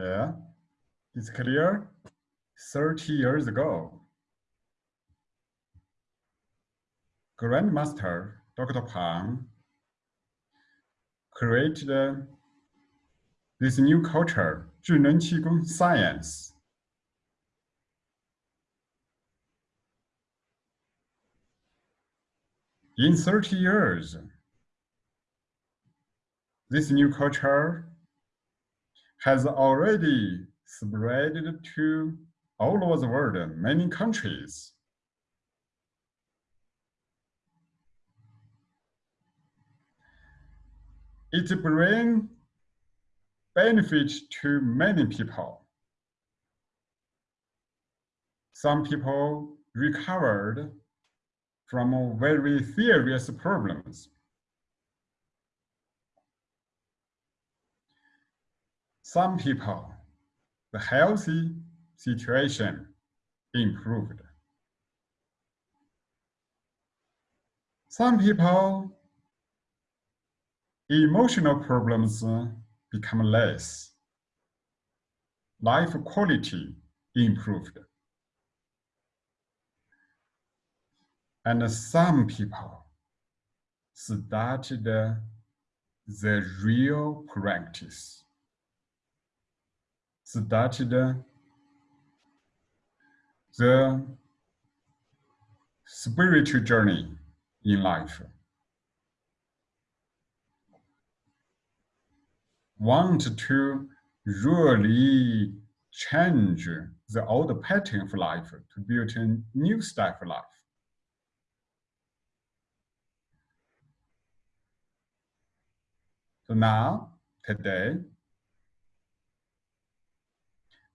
Yeah, it's clear 30 years ago. Grandmaster Dr. Pang created uh, this new culture, Zhineng science. In 30 years, this new culture has already spread to all over the world, many countries. It brings benefit to many people. Some people recovered from very serious problems. Some people, the healthy situation improved. Some people, emotional problems become less. Life quality improved. And some people started the real practice, started the spiritual journey in life. Want to really change the old pattern of life to build a new style of life. So now, today,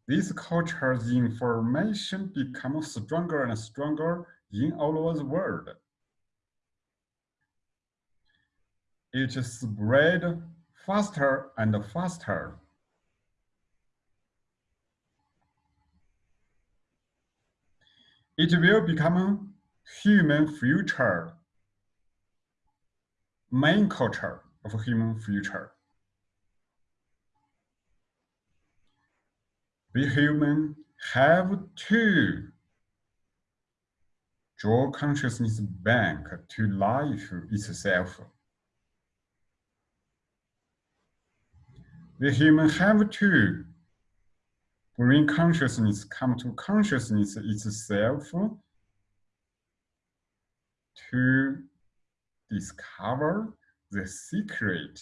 this culture's information becomes stronger and stronger in all over the world. It spread faster and faster. It will become human future, main culture of human future. We human have to draw consciousness back to life itself. The human have to bring consciousness, come to consciousness itself to discover the secret,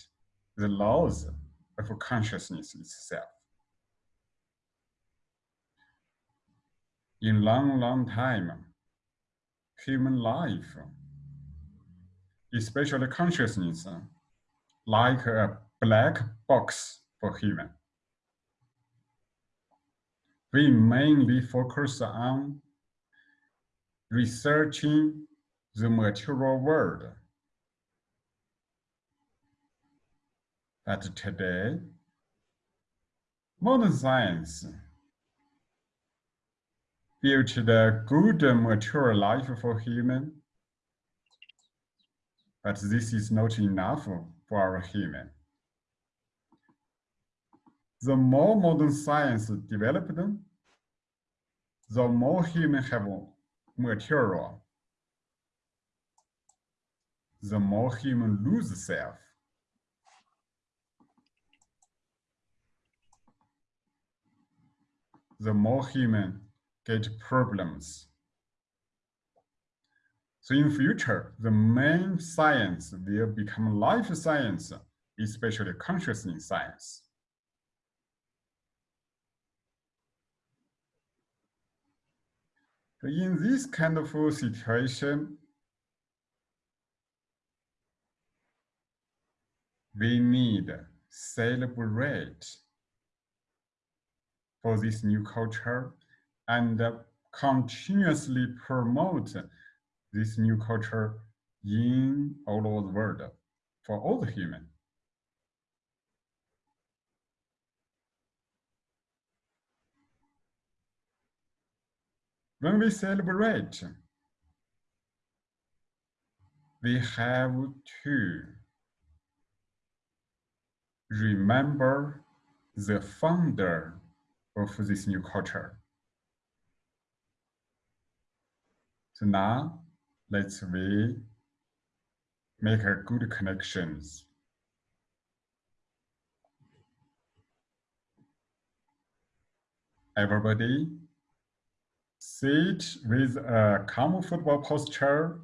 the laws of consciousness itself. In long, long time, human life, especially consciousness, like a black box for human. We mainly focus on researching the material world. But today, modern science build the good mature life for human. But this is not enough for our human. The more modern science developed, the more human have material, the more human lose self. The more human get problems. So in future, the main science will become life science, especially consciousness science. In this kind of situation, we need celebrate for this new culture and uh, continuously promote this new culture in all over the world for all the human. When we celebrate, we have to remember the founder of this new culture. So now let's we make a good connections. Everybody sit with a comfortable posture.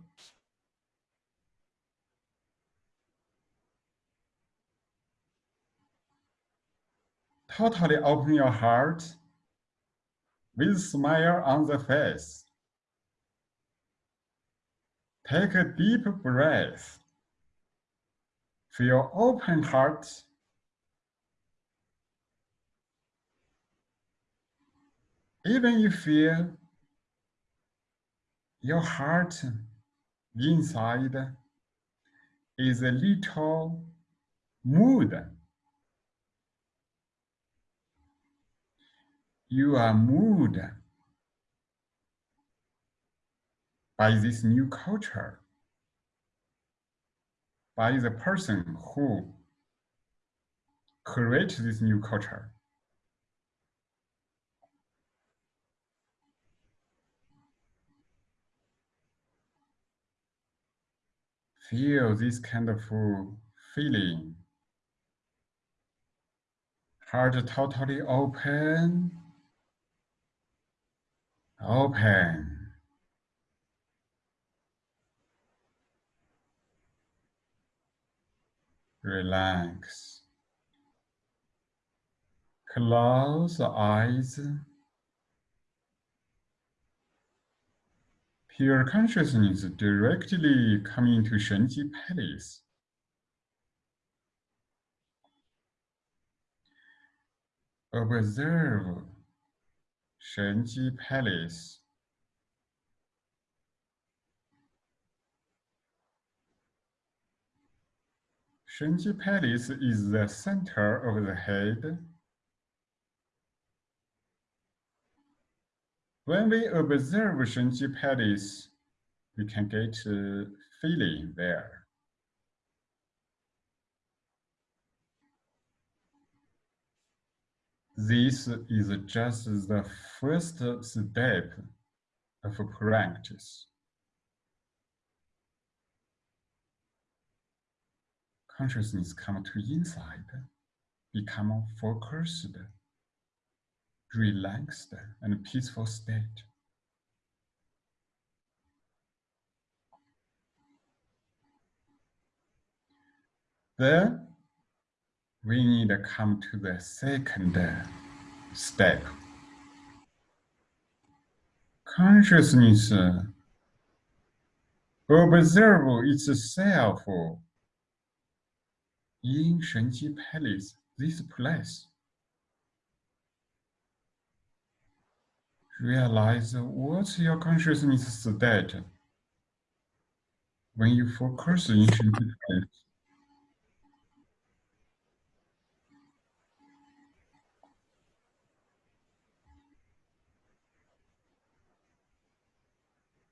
Totally open your heart with smile on the face. Take a deep breath. Feel open heart. Even if you feel your heart inside is a little mood. You are moved by this new culture, by the person who creates this new culture. Feel this kind of feeling. Heart totally open. Open. Relax. Close the eyes. Pure consciousness directly coming to Shenji Palace. Observe Shenji Palace. Shenji Palace is the center of the head. When we observe Shenji Palace, we can get a feeling there. This is just the first step of practice. Consciousness come to inside, become focused, relaxed, and peaceful state. Then we need to come to the second step. Consciousness observe itself in Shenji Palace, this place. Realize what's your consciousness is state when you focus in Shenji Palace.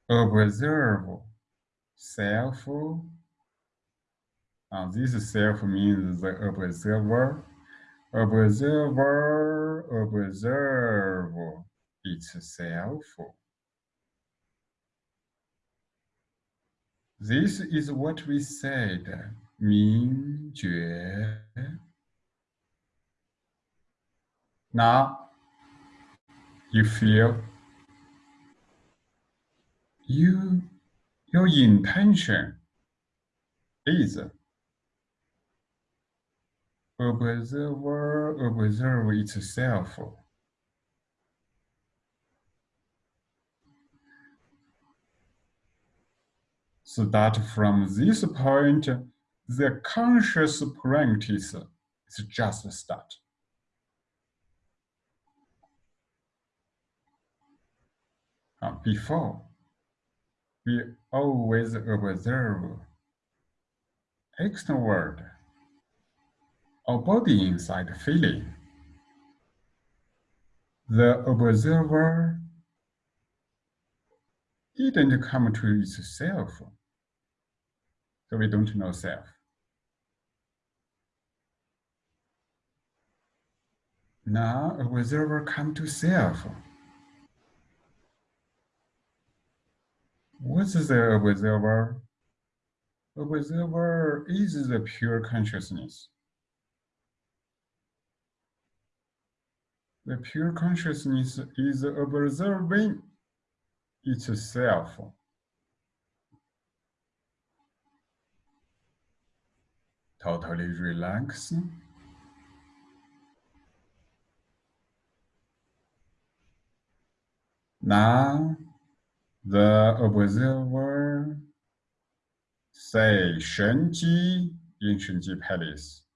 Observe self uh, this self means the observer. Observer, observe itself. This is what we said, 明觉. Now, you feel you, your intention is observer observe itself. So that from this point, the conscious practice is just a start. Uh, before, we always observe external world or body inside feeling. The observer didn't come to itself, so we don't know self. Now observer come to self. What's the observer? Observer is the pure consciousness. The pure consciousness is observing itself. Totally relax. Now, the observer say Shenji in Shenji Palace.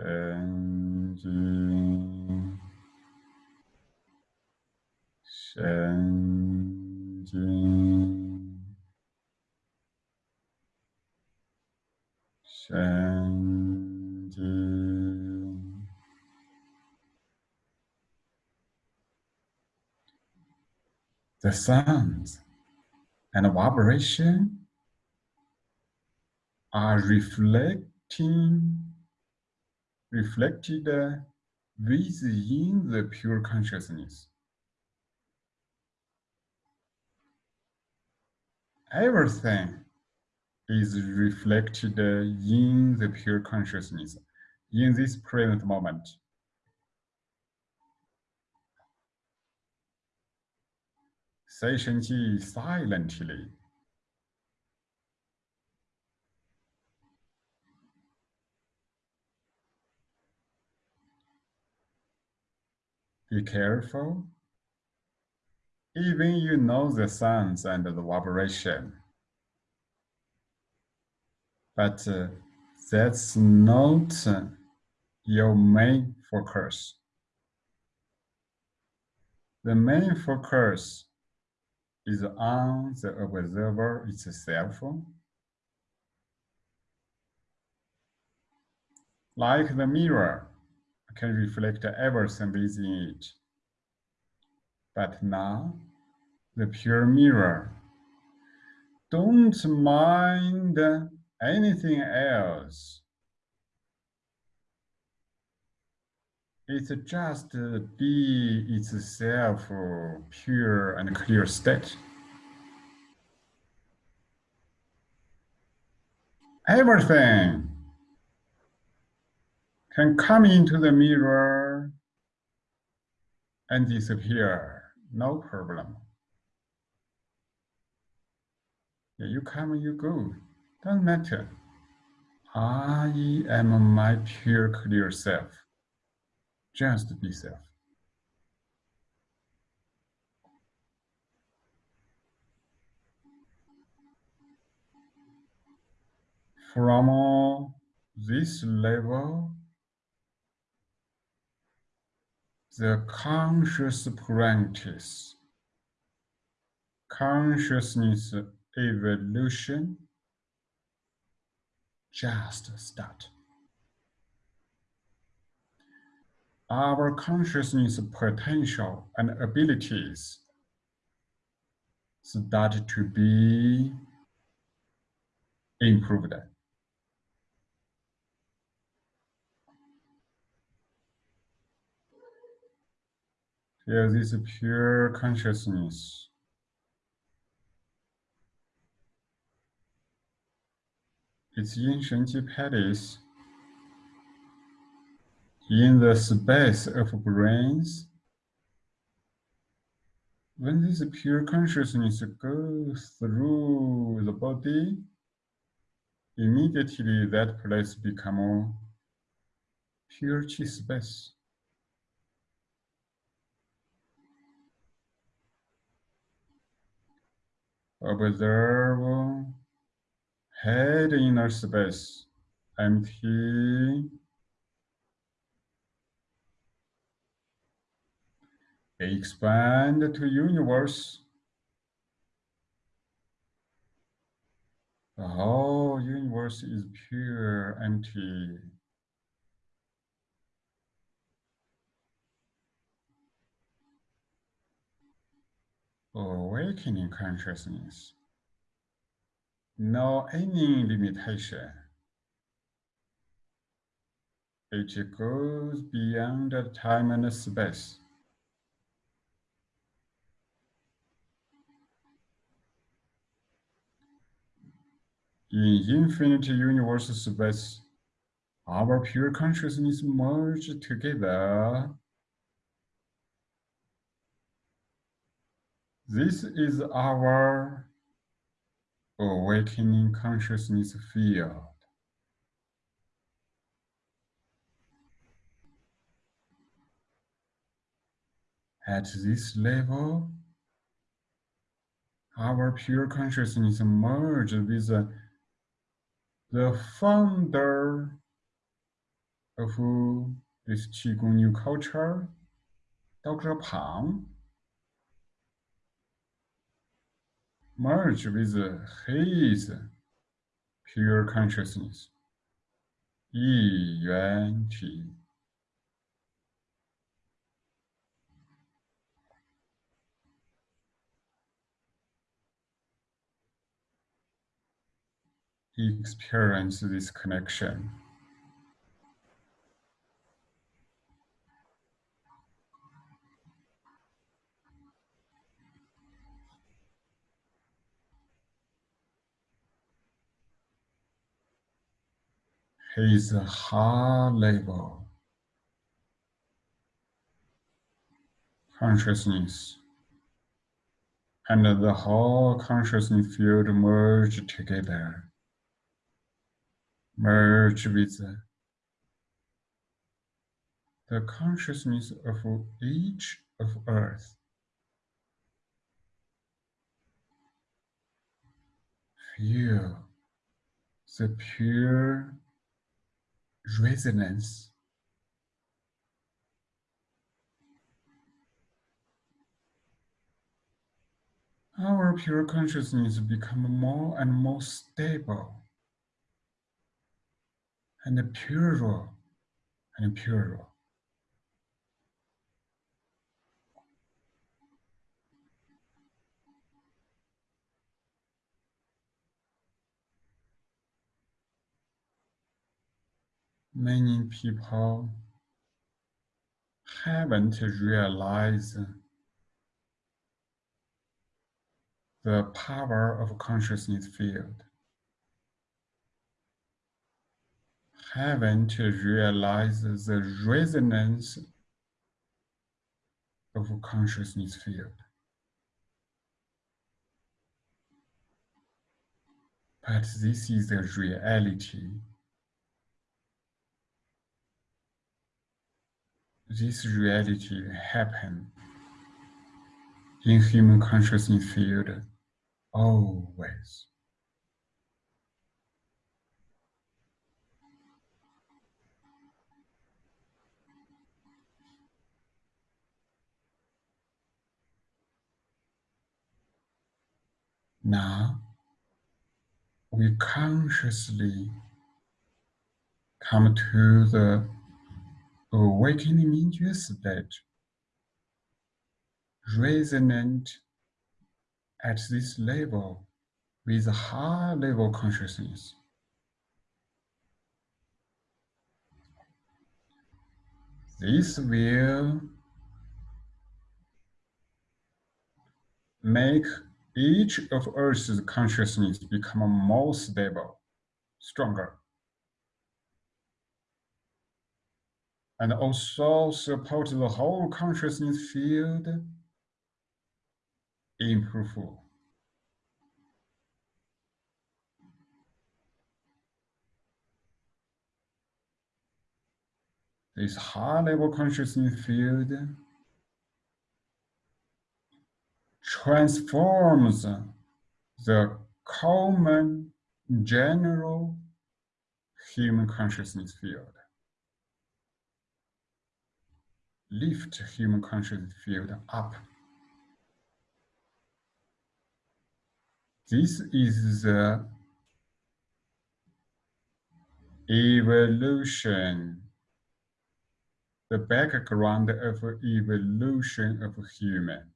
Shenji, Shenji, Shenji. The sounds and the vibration are reflecting reflected uh, within the pure consciousness. Everything is reflected uh, in the pure consciousness in this present moment. Shenji silently. Be careful. Even you know the sounds and the vibration. But uh, that's not your main focus. The main focus is on the observer itself. Like the mirror can reflect everything within it. But now, the pure mirror don't mind anything else. It's just be itself pure and clear state. Everything can come into the mirror and disappear, no problem. You come, you go, doesn't matter. I am my pure clear self. Just be self. From this level, the conscious practice, consciousness evolution just start. Our consciousness potential and abilities start to be improved. Feel this pure consciousness. It's in Shenji Palace, in the space of brains. When this pure consciousness goes through the body, immediately that place becomes pure chi space. Observe head inner space, empty. Expand to universe. The whole universe is pure, empty. Awakening consciousness. No any limitation. It goes beyond the time and space. In infinite universe space, our pure consciousness merge together. This is our uh, awakening consciousness field. At this level, our pure consciousness merge with the founder of this Qigong new culture, Dr. Pang, merge with his pure consciousness, experience this connection. His heart level consciousness. And the whole consciousness field merge together. Merge with the consciousness of each of Earth. Feel the pure resonance our pure consciousness become more and more stable and purer and purer. Many people haven't realized the power of consciousness field. haven't realized the resonance of consciousness field. But this is the reality. This reality happen in human consciousness field always. Now, we consciously come to the awakening into state, resonant at this level with high level consciousness. This will make each of Earth's consciousness become more stable, stronger, and also support the whole consciousness field improve. This high level consciousness field transforms the common general human consciousness field. Lift human consciousness field up. This is the evolution, the background of evolution of human.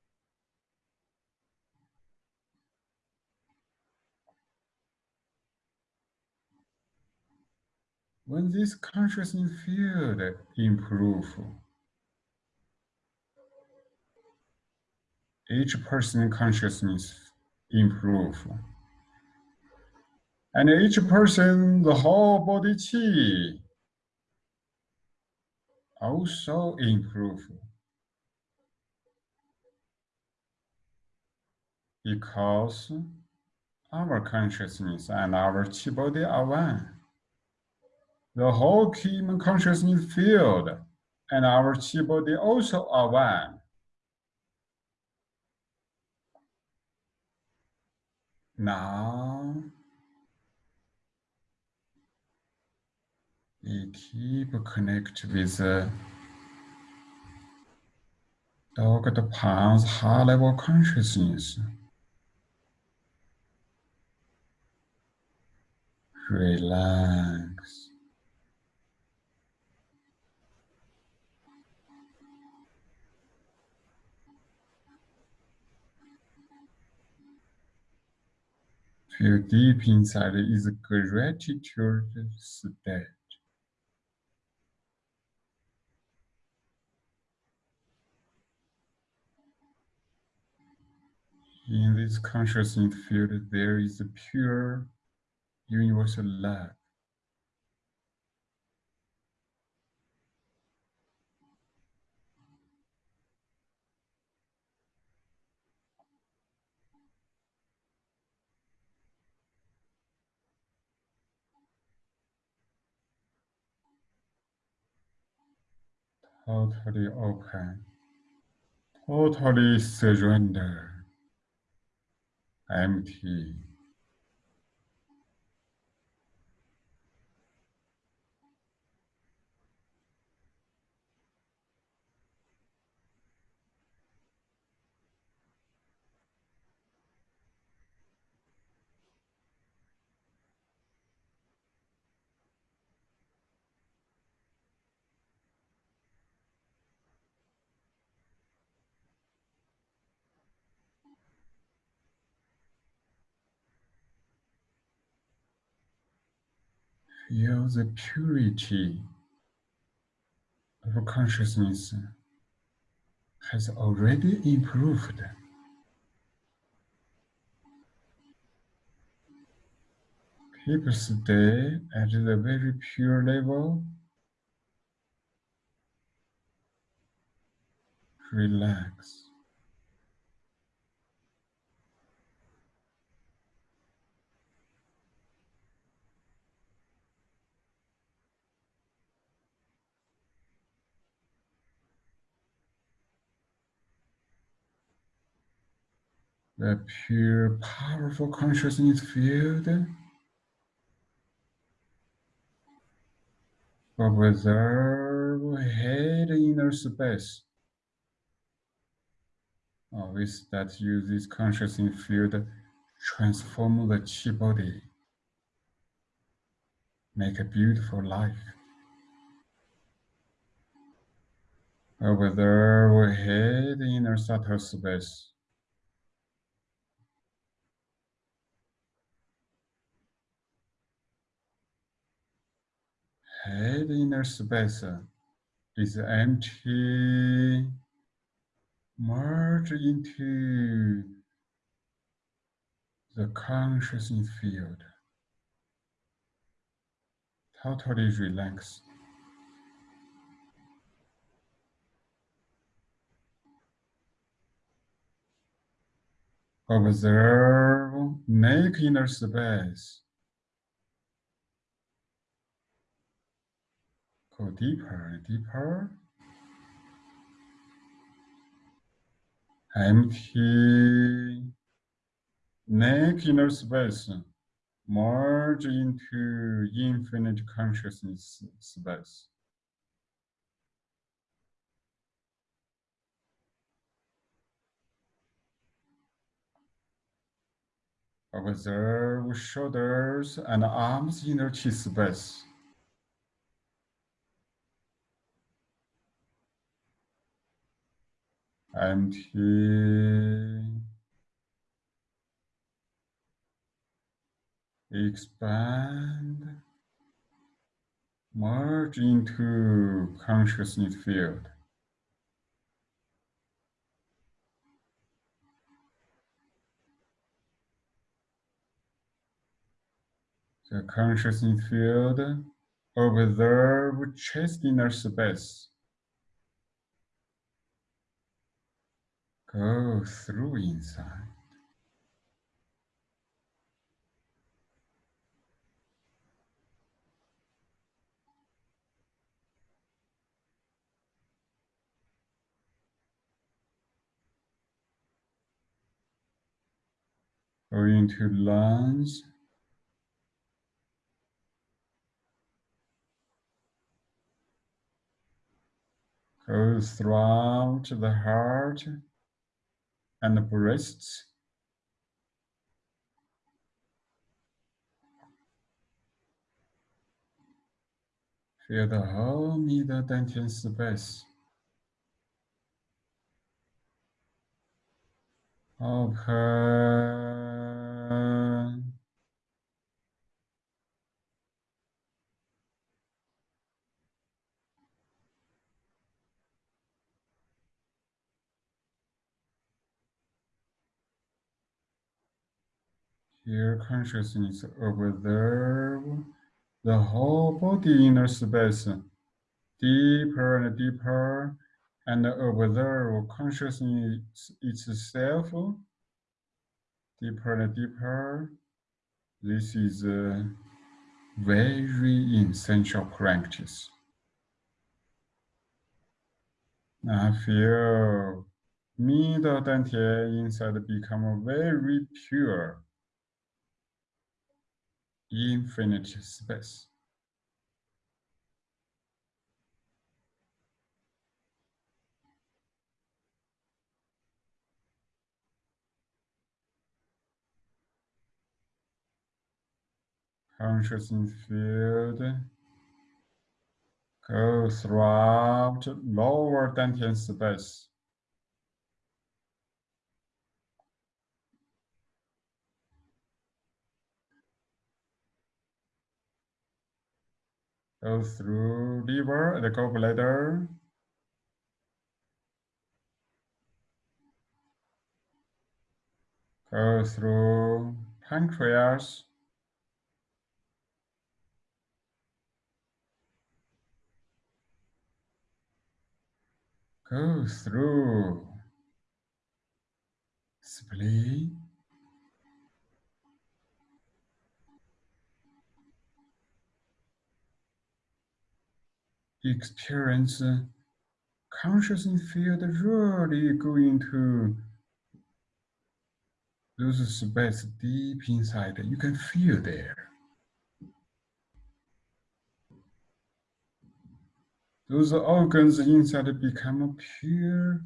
when this consciousness field improve, each person consciousness improve. And each person, the whole body chi also improve. Because our consciousness and our chi body are one. The whole human consciousness field and our chi body also are one. Now, we keep connect with uh, the Dr. Pang's high level consciousness. Relax. Feel deep inside is gratitude state. In this consciousness field, there is a pure universal love. Totally open, totally surrender, empty. Feel the purity of consciousness has already improved. Keep stay at the very pure level. Relax. The pure, powerful consciousness field observe head inner space. Always that use this consciousness field transform the chi body, make a beautiful life. Observe head inner subtle space. Head inner space is empty, merge into the consciousness field. Totally relax. Observe, make inner space. Go deeper and deeper. Empty neck inner space merge into infinite consciousness space. Observe shoulders and arms inner chi space. Empty, expand merge into consciousness field. The consciousness field observe chest inner space. Go through inside. Go into lungs. Go throughout the heart and the breasts. Feel the whole middle dantian space. Open. Here, consciousness observe the whole body inner space, deeper and deeper, and observe consciousness itself, deeper and deeper. This is a very essential practice. I feel middle dantian inside become very pure infinite space. Consciousness field go throughout lower dantian space. Go through liver, the gallbladder, go through pancreas, go through. Spleen, experience uh, consciousness field really go into those space deep inside. You can feel there. Those organs inside become pure,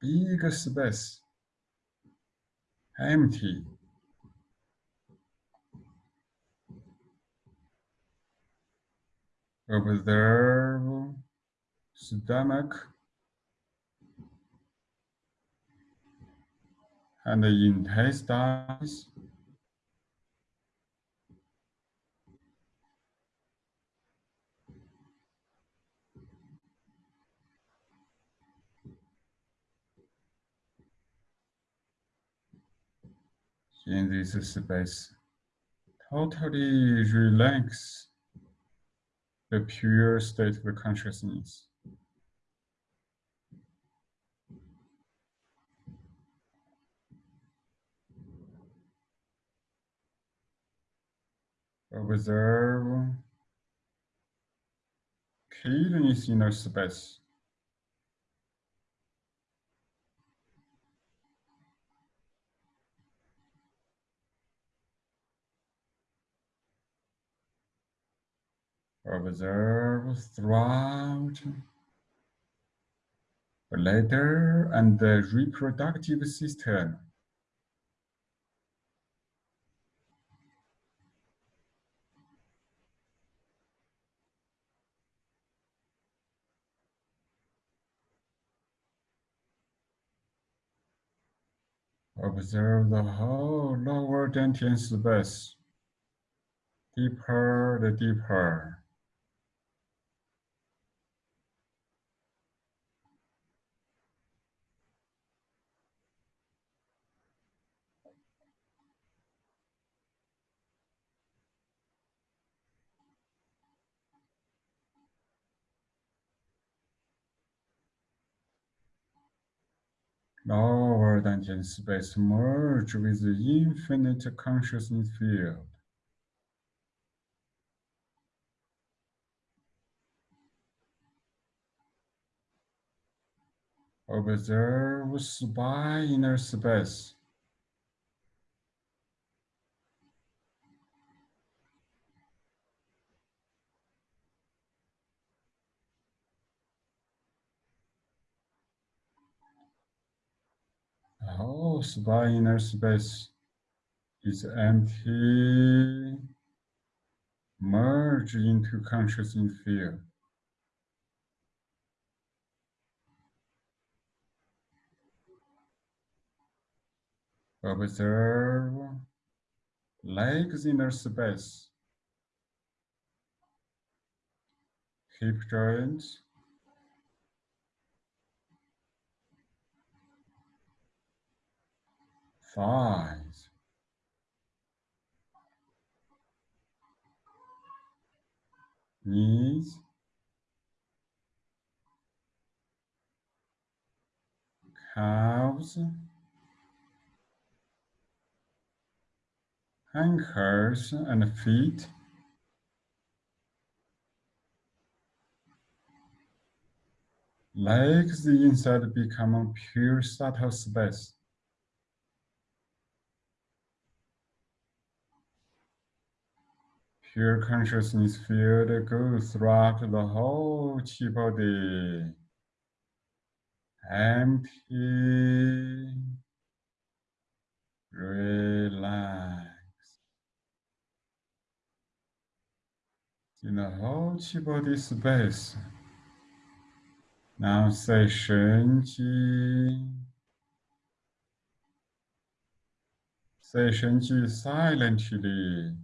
big space, empty. Observe stomach and intestines. In this space, totally relax the pure state of consciousness. Observe kidneys inner space. Observe throughout bladder and the reproductive system. Observe the whole lower dantian space, deeper the deeper. Lower than space merge with the infinite consciousness field. Observe spy inner space. Oh, spy inner space is empty. Merge into consciousness field. Observe legs inner space, hip joints, thighs, knees, calves, ankles and feet. Legs the inside become pure subtle space. Pure consciousness field goes throughout the whole chi body. Empty. Relax. In the whole chi body space. Now say Shenji. Say Shenji silently.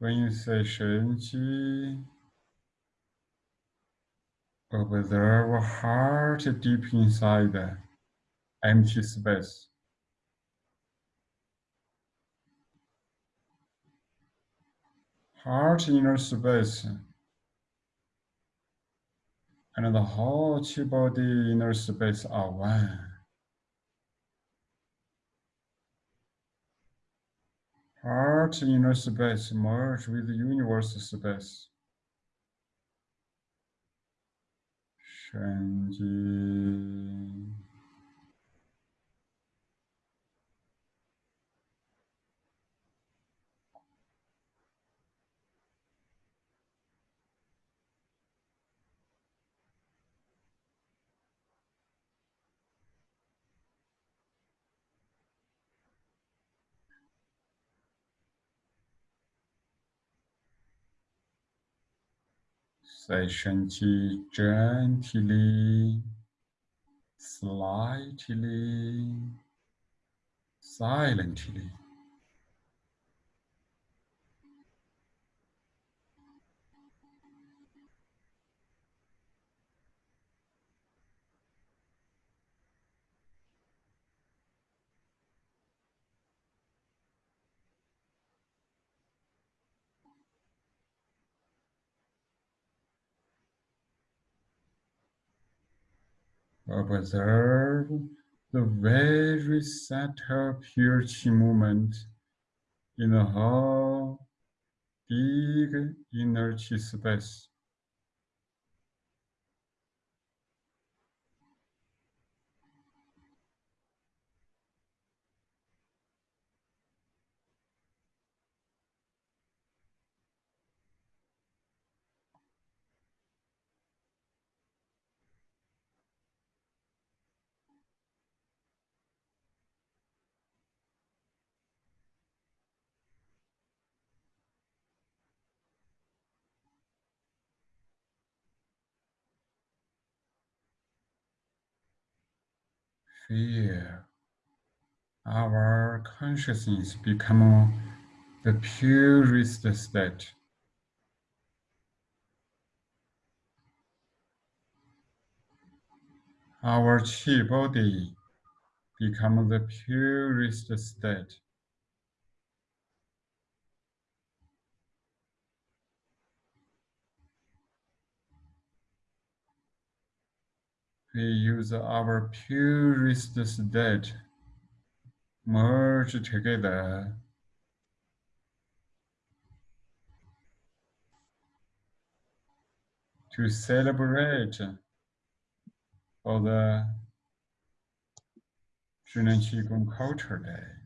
When you say Shenji, observe heart deep inside the empty space. Heart inner space and the whole body inner space ah, are one. Heart inner space merge with the universe space. Shenji. Shenji gently, slightly, silently. Observe the very subtle pure chi movement in the whole big chi space. Feel our consciousness become the purest state. Our chi body become the purest state. We use our purest state merge together to celebrate for the Zhineng Qigong Culture Day.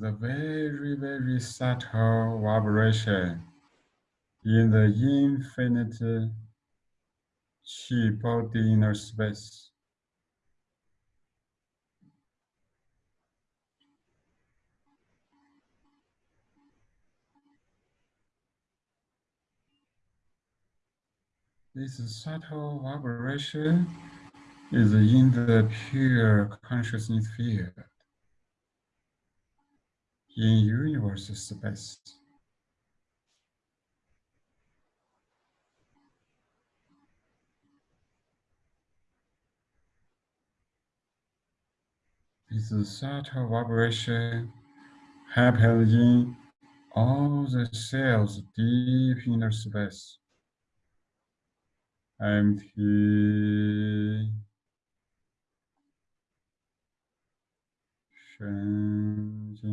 There's a very, very subtle vibration in the infinite chi body inner space. This subtle vibration is in the pure consciousness field in universe is the subtle vibration happens in all the cells deep inner space. Empty. Shanti.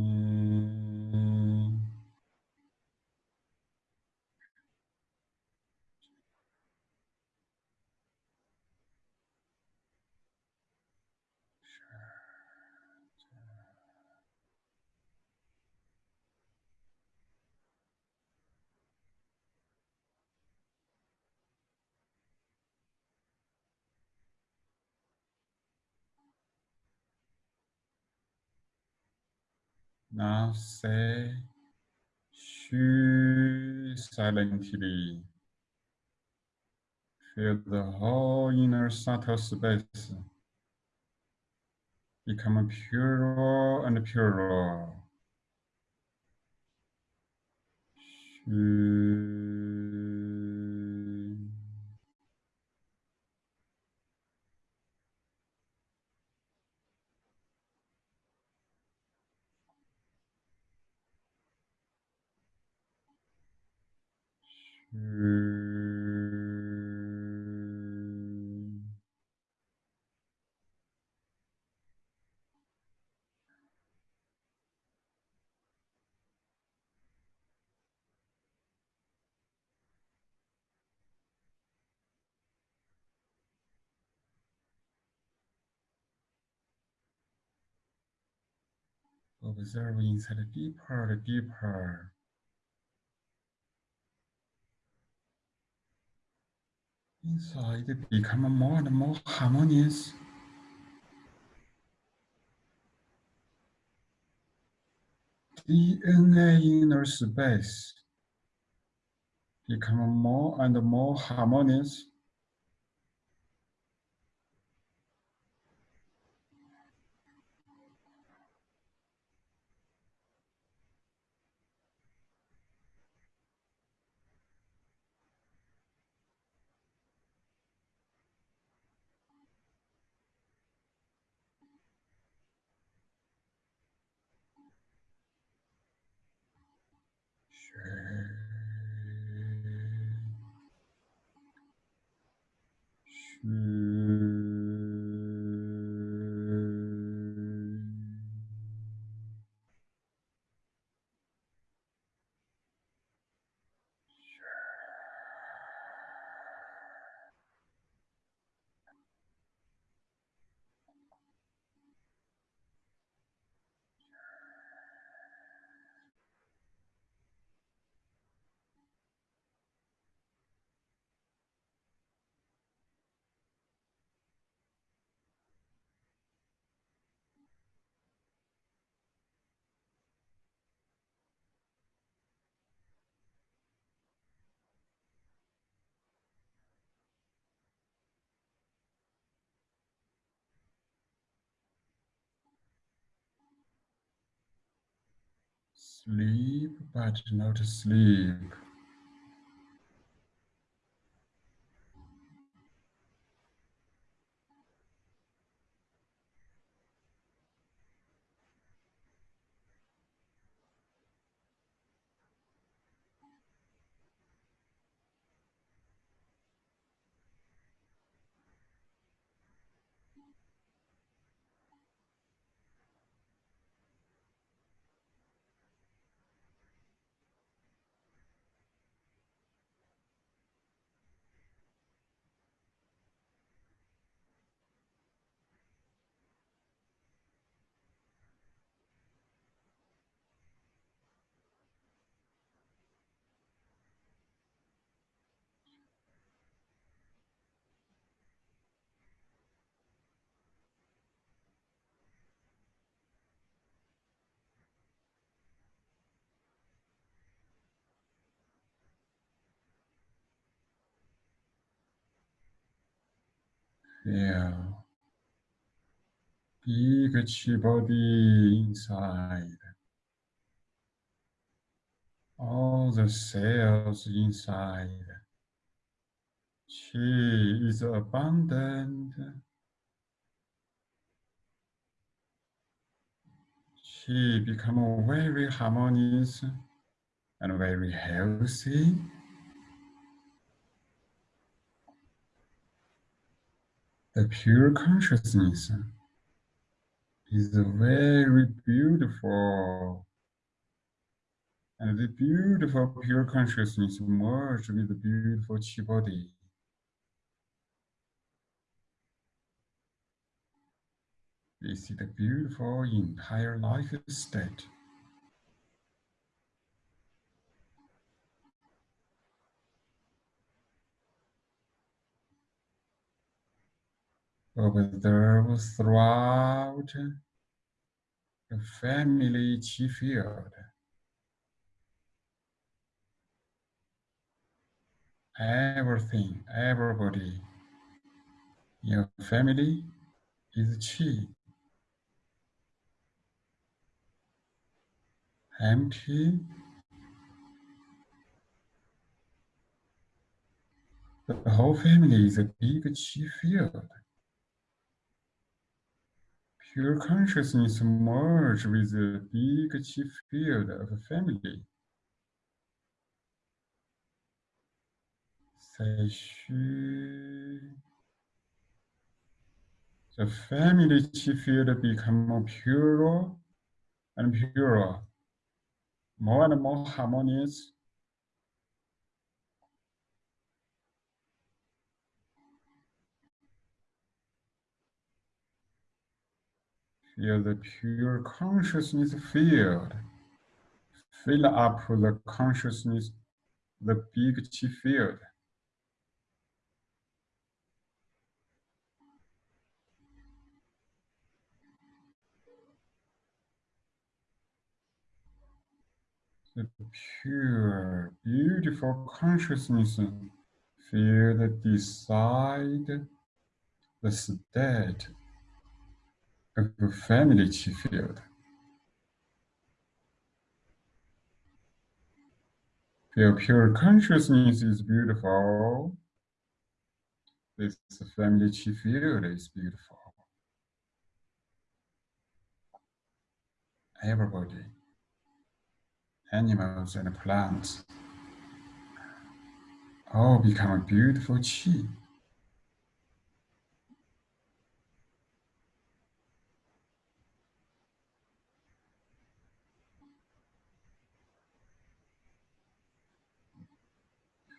Now say Xu silently. Feel the whole inner subtle space become purer and purer. Xu. Observe inside deeper and deeper. Inside become more and more harmonious. DNA inner space become more and more harmonious. Sleep, but not sleep. Feel big body inside. All the cells inside. Chi is abundant. Chi become very harmonious and very healthy. The pure consciousness is very beautiful. And the beautiful pure consciousness merged with the beautiful chi body. This is the beautiful entire life state. Observe throughout the family chi field. Everything, everybody, your family is chi. Empty. The whole family is a big chi field. Pure consciousness merge with the big chi field of family. 再虚 The family chi field become more pure and purer, more and more harmonious. Feel the pure consciousness field. Fill up the consciousness, the big chi field. The pure, beautiful consciousness field decide the state of the family field. Feel pure consciousness is beautiful. This family field is beautiful. Everybody, animals and plants, all become a beautiful chi.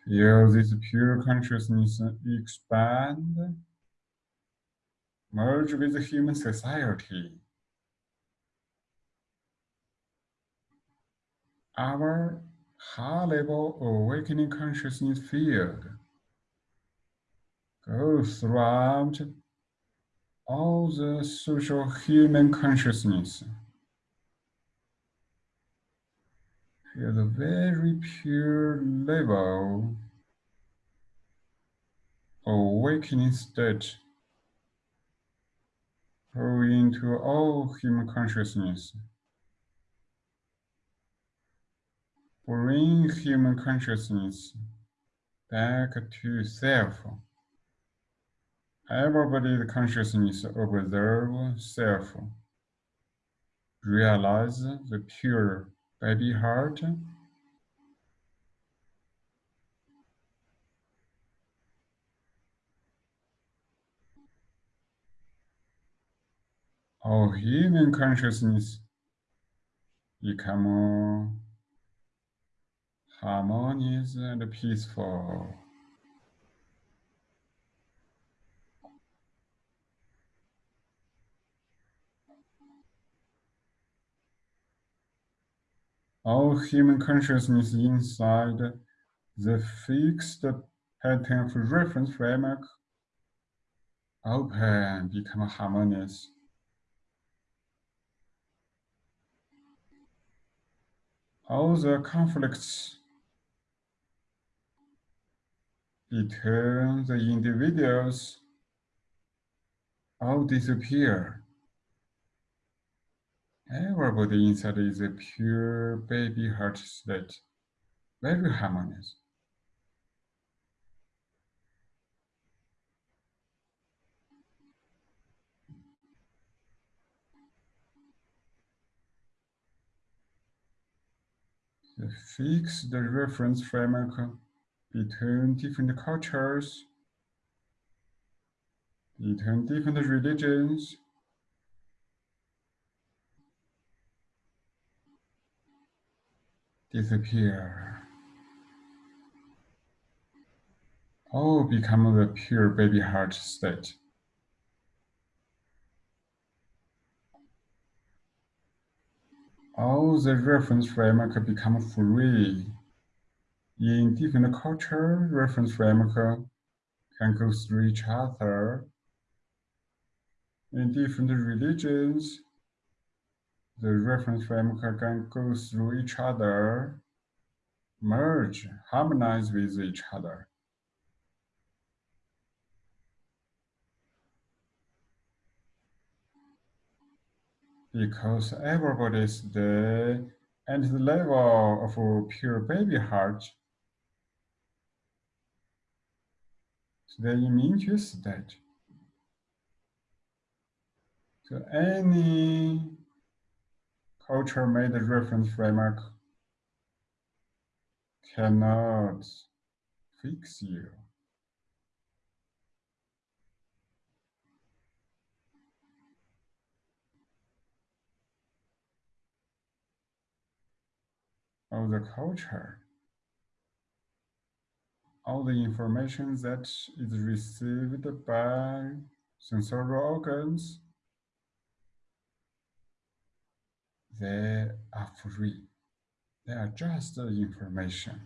Feel this pure consciousness expand, merge with human society. Our high-level awakening consciousness field goes throughout all the social human consciousness. Feel the very pure level awakening state go into all human consciousness. bring human consciousness back to self. Everybody's consciousness observe self. Realize the pure baby heart. Our human consciousness become harmonious and peaceful. All human consciousness inside the fixed pattern of reference framework open, become harmonious. All the conflicts between the individuals all disappear. Everybody inside is a pure baby heart state, very harmonious. The fix the reference framework between different cultures, between different religions, disappear. All become the pure baby heart state. All the reference framework become free. In different culture, reference framework can go through each other. In different religions, the reference framework can go through each other, merge, harmonize with each other. Because everybody is the at the level of pure baby heart, the immune state. So any culture made reference framework cannot fix you. Of the culture, all the information that is received by sensorial organs they are free. They are just information.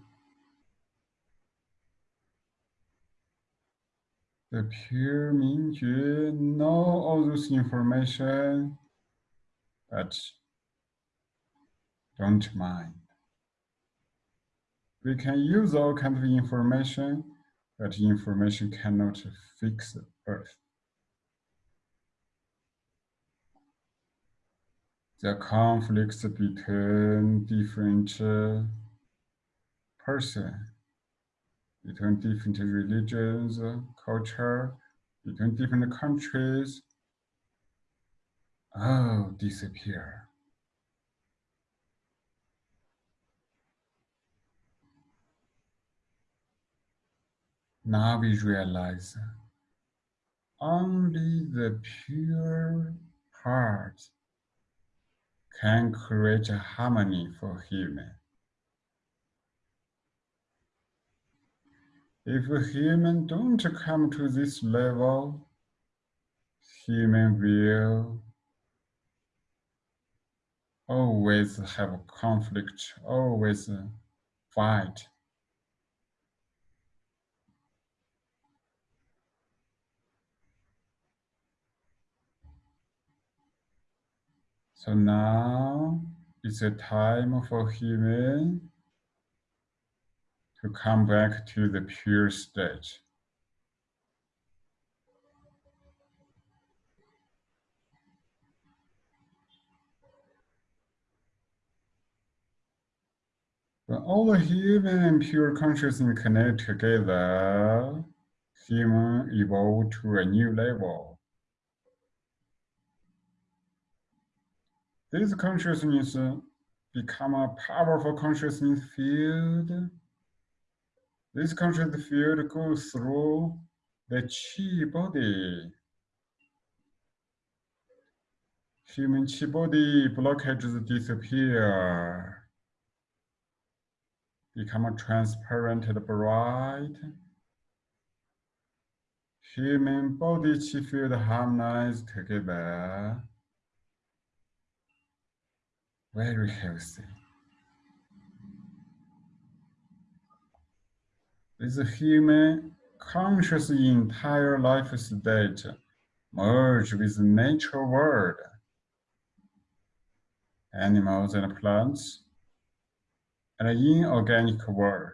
The pure Mingjue know all this information, but don't mind. We can use all kind of information, but information cannot fix the earth. The conflicts between different uh, person, between different religions, culture, between different countries, oh, disappear. Now we realize only the pure heart can create a harmony for human. If human don't come to this level, human will always have conflict, always fight. So now it's a time for human to come back to the pure state. When all the human and pure consciousness connect together, human evolve to a new level. This consciousness become a powerful consciousness field. This consciousness field goes through the chi body. Human chi body blockages disappear. Become a transparent and bright. Human body field harmonize together. Very healthy. This human conscious entire life state merge with the nature world, animals and plants, and inorganic world.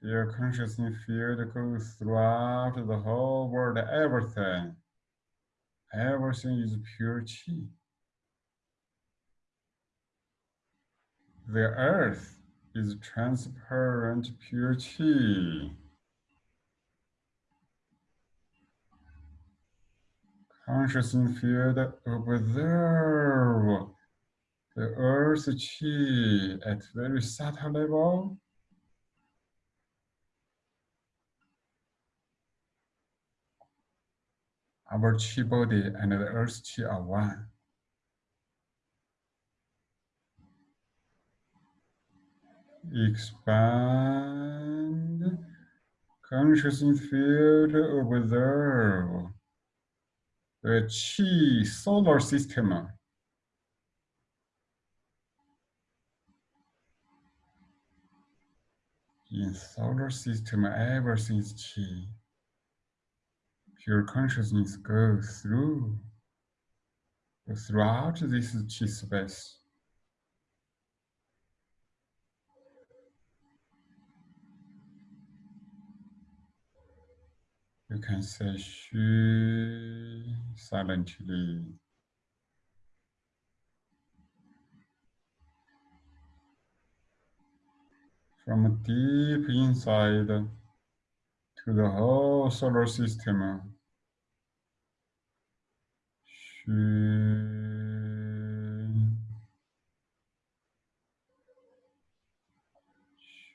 Your consciousness field goes throughout the whole world, everything. Everything is pure chi. The earth is transparent pure chi. Consciousness field observe the earth chi at very subtle level. Our chi body and the earth chi are one. expand. Consciousness field observe. The chi solar system. In solar system everything is chi pure consciousness goes through throughout this chi space You can say Xu silently. From deep inside to the whole solar system. Xu.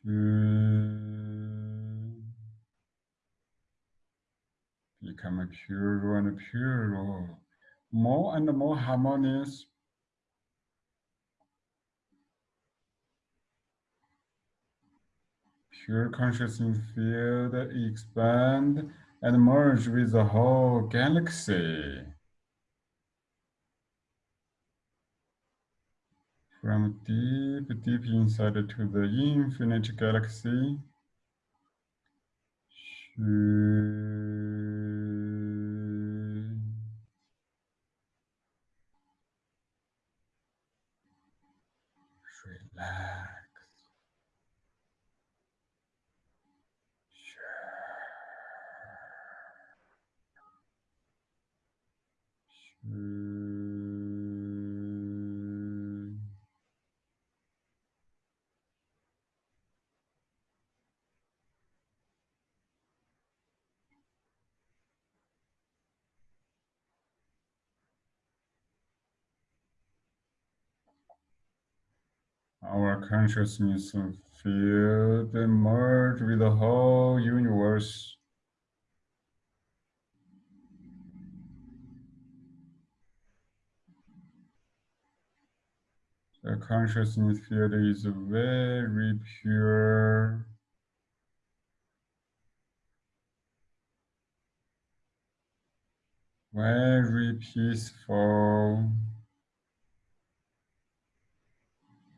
Xu. become a purer and purer, more and more harmonious. Pure consciousness field expand and merge with the whole galaxy. From deep, deep inside to the infinite galaxy. Our consciousness field merge with the whole universe. The consciousness field is very pure. Very peaceful.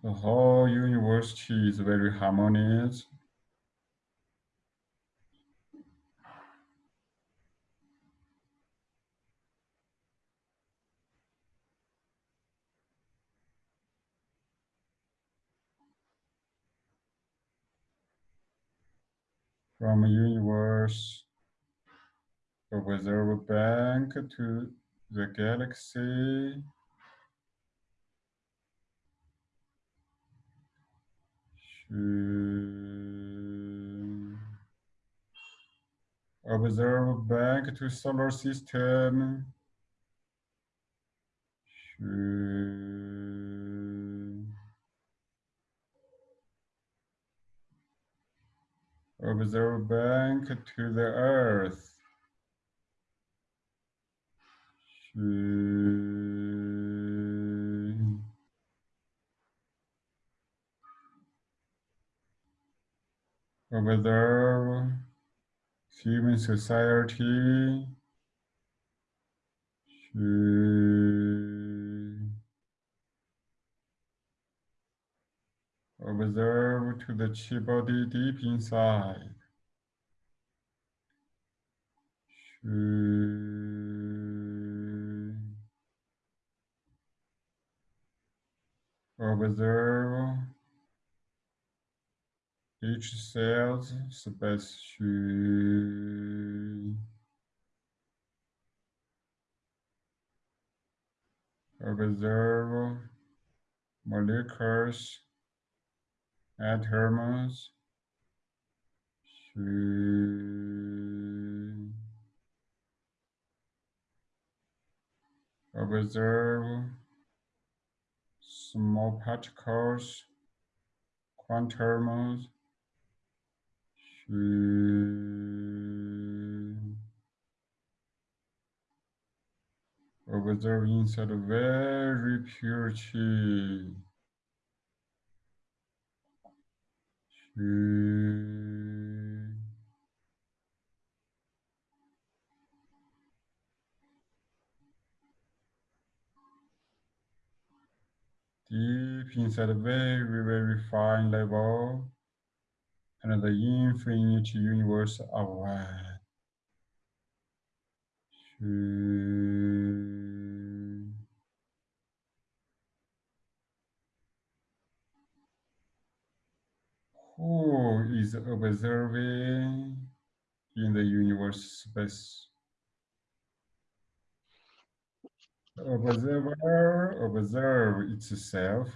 The whole university is very harmonious. From universe, observe bank to the galaxy, Mm. observe back to solar system. Hmm. Observe back to the earth. Hmm. Observe human society. Observe to the chi body deep inside. Observe each cell's space. Observe molecules, atoms. Observe small particles, quantums. Observe inside a very pure chi. Deep inside a very, very fine level and the infinite universe of. Who is observing in the universe space? Observer observe itself.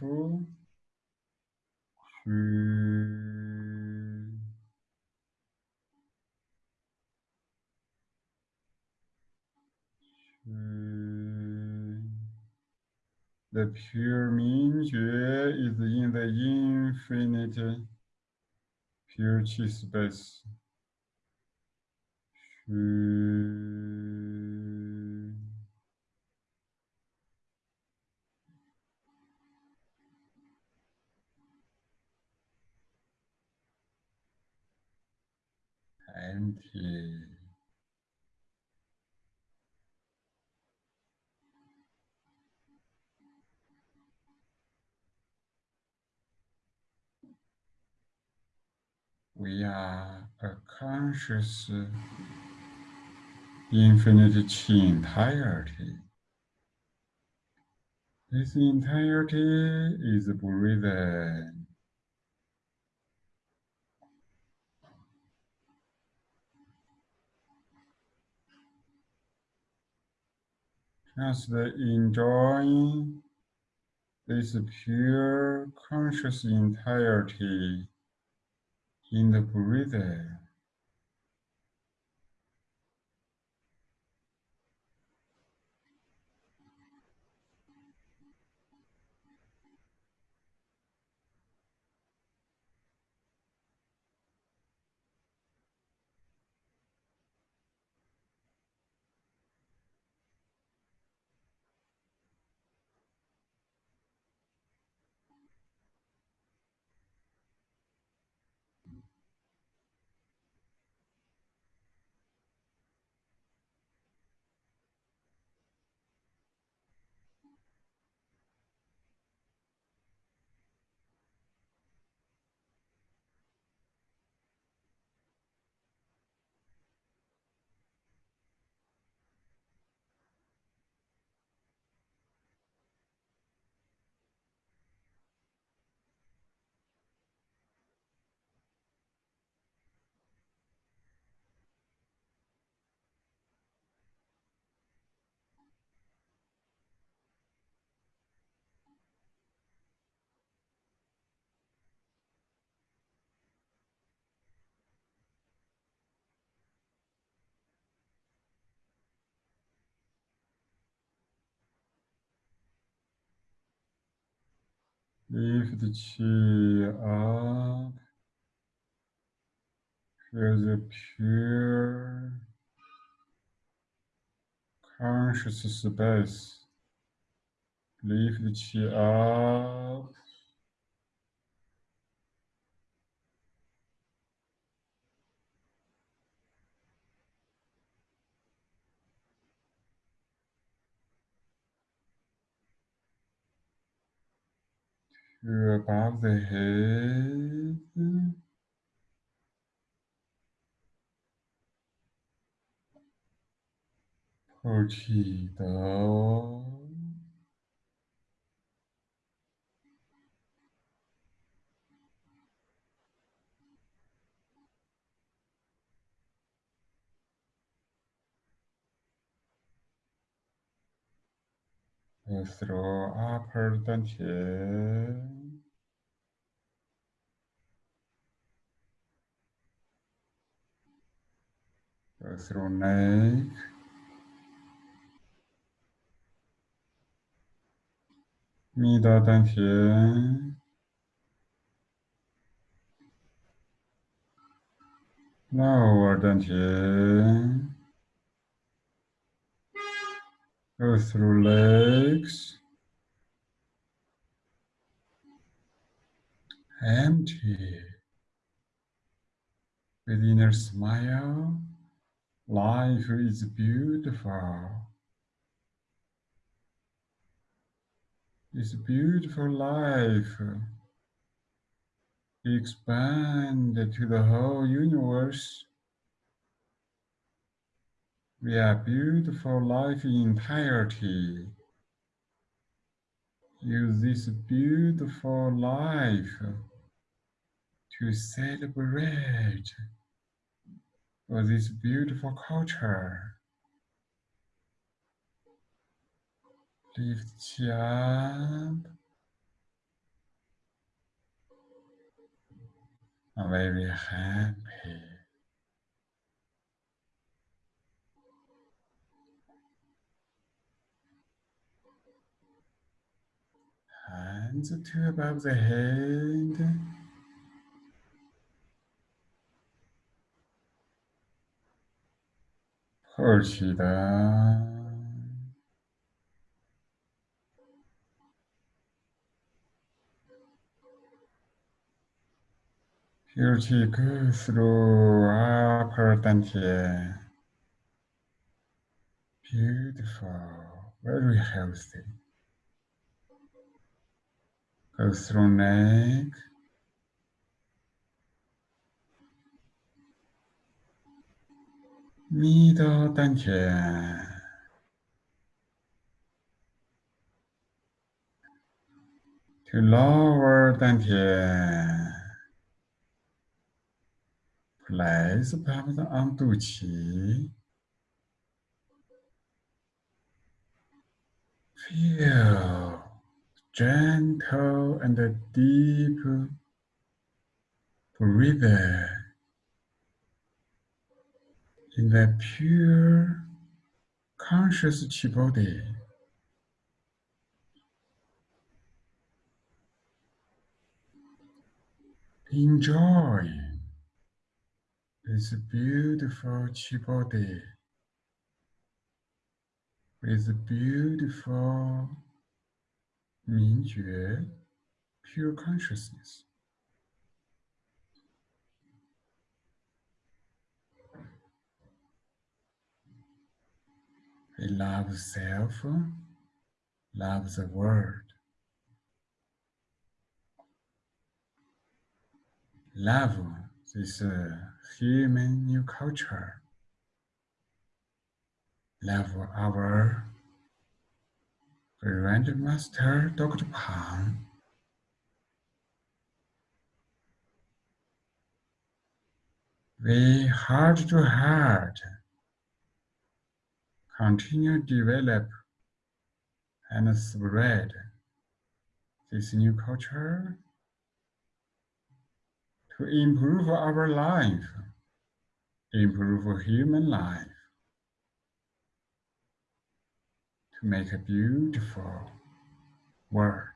The pure Mingjue is in the infinite pure chi space. Empty. Uh, we are a conscious uh, infinite chi entirety. This entirety is breathing. Just enjoying this pure conscious entirety in the breathing. Chi up. Feel the pure conscious space. Lift the chi up. Above the head. Pull down. Through upper dantian. Go through neck. Middle dantian. Lower dantian. Through legs. Empty. With inner smile, life is beautiful. This beautiful life expand to the whole universe we are beautiful life in entirety. Use this beautiful life to celebrate for this beautiful culture. Lift up. I'm very happy. Hands to above the head. Chi down. Pure chi go through ah, upper dantian. Beautiful, very healthy. Go through neck. Middle dantian. To lower dantian. Place palms on 肚脐. Feel gentle and a deep breathing in the pure conscious chi body. Enjoy this beautiful chi body with beautiful 明觉 pure consciousness. We love self, love the world. Love this uh, human new culture. Love our Grandmaster Dr. Pang we heart to heart continue develop and spread this new culture to improve our life, improve human life. make a beautiful word.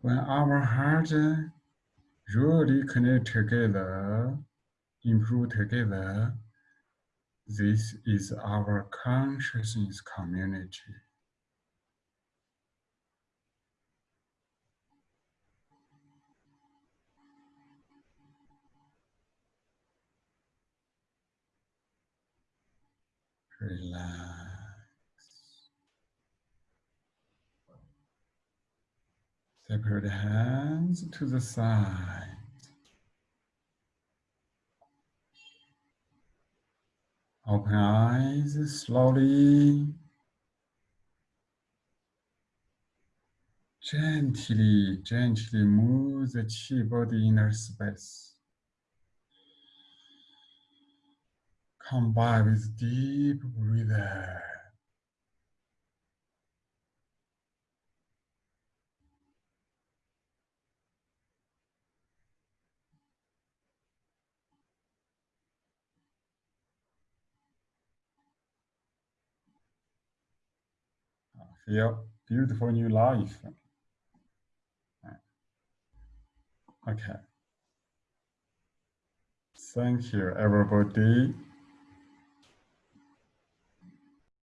When our hearts really connect together, improve together, this is our consciousness community. Relax. Separate hands to the side. Open eyes slowly. Gently, gently move the chi body inner space. Come back with deep breathing. Feel beautiful new life. Okay. Thank you, everybody.